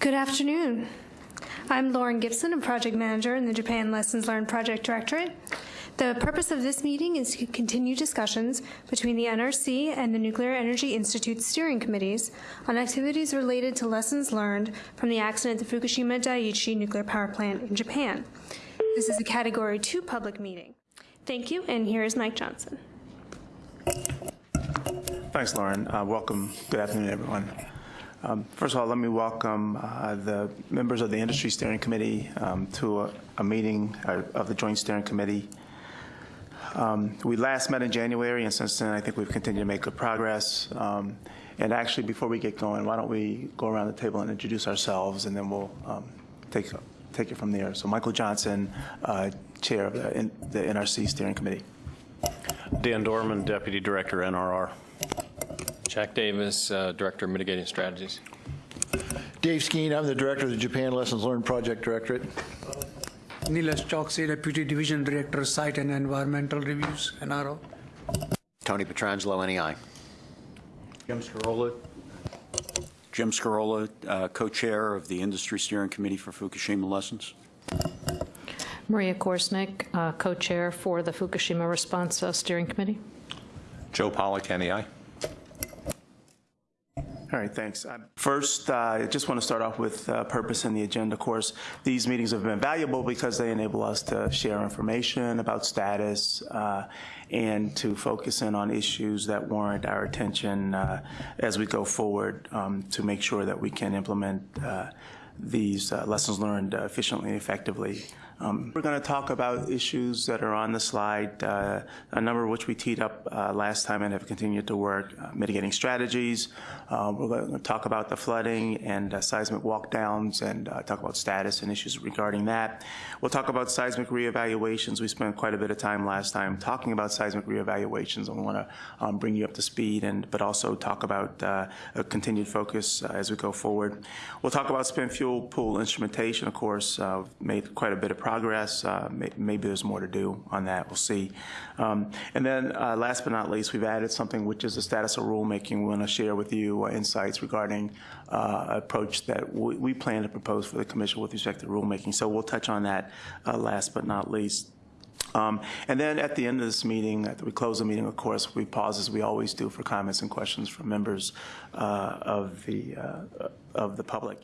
Good afternoon. I'm Lauren Gibson, a project manager in the Japan Lessons Learned Project Directorate. The purpose of this meeting is to continue discussions between the NRC and the Nuclear Energy Institute steering committees on activities related to lessons learned from the accident at the Fukushima Daiichi nuclear power plant in Japan. This is a Category 2 public meeting. Thank you, and here is Mike Johnson. Thanks, Lauren. Uh, welcome. Good afternoon, everyone. Um, first of all, let me welcome uh, the members of the Industry Steering Committee um, to a, a meeting uh, of the Joint Steering Committee. Um, we last met in January, and since then, I think we've continued to make good progress. Um, and actually, before we get going, why don't we go around the table and introduce ourselves, and then we'll um, take take it from there. So, Michael Johnson, uh, Chair of the, the NRC Steering Committee. Dan Dorman, Deputy Director, NRR. Jack Davis, uh, Director of Mitigating Strategies. Dave Skeen, I'm the Director of the Japan Lessons Learned Project Directorate. Nilesh Chokshi, Deputy Division Director, Site and Environmental Reviews, NRO. Tony Petrangelo, NEI. Jim Scarola. Jim Scarola, uh, co-chair of the Industry Steering Committee for Fukushima Lessons. Maria Korsnick, uh, co-chair for the Fukushima Response uh, Steering Committee. Joe Pollock, NEI. All right, thanks. Uh, First, uh, I just want to start off with uh, purpose and the agenda. Of course, these meetings have been valuable because they enable us to share information about status uh, and to focus in on issues that warrant our attention uh, as we go forward um, to make sure that we can implement uh, these uh, lessons learned uh, efficiently and effectively. Um, we're going to talk about issues that are on the slide, uh, a number of which we teed up uh, last time and have continued to work, uh, mitigating strategies. Uh, we're going to talk about the flooding and seismic walkdowns and talk about status and issues regarding that. We'll talk about seismic reevaluations. We spent quite a bit of time last time talking about seismic reevaluations, we want to um, bring you up to speed, and but also talk about a continued focus as we go forward. We'll talk about spent fuel pool instrumentation, of course, made quite a bit of progress. Uh, may, maybe there's more to do on that. We'll see. Um, and then uh, last but not least, we've added something which is the status of rulemaking. We want to share with you uh, insights regarding uh, approach that we, we, plan to propose for the commission with respect to rulemaking. So we'll touch on that uh, last but not least. Um, and then at the end of this meeting, after we close the meeting, of course, we pause as we always do for comments and questions from members uh, of the uh, of the public.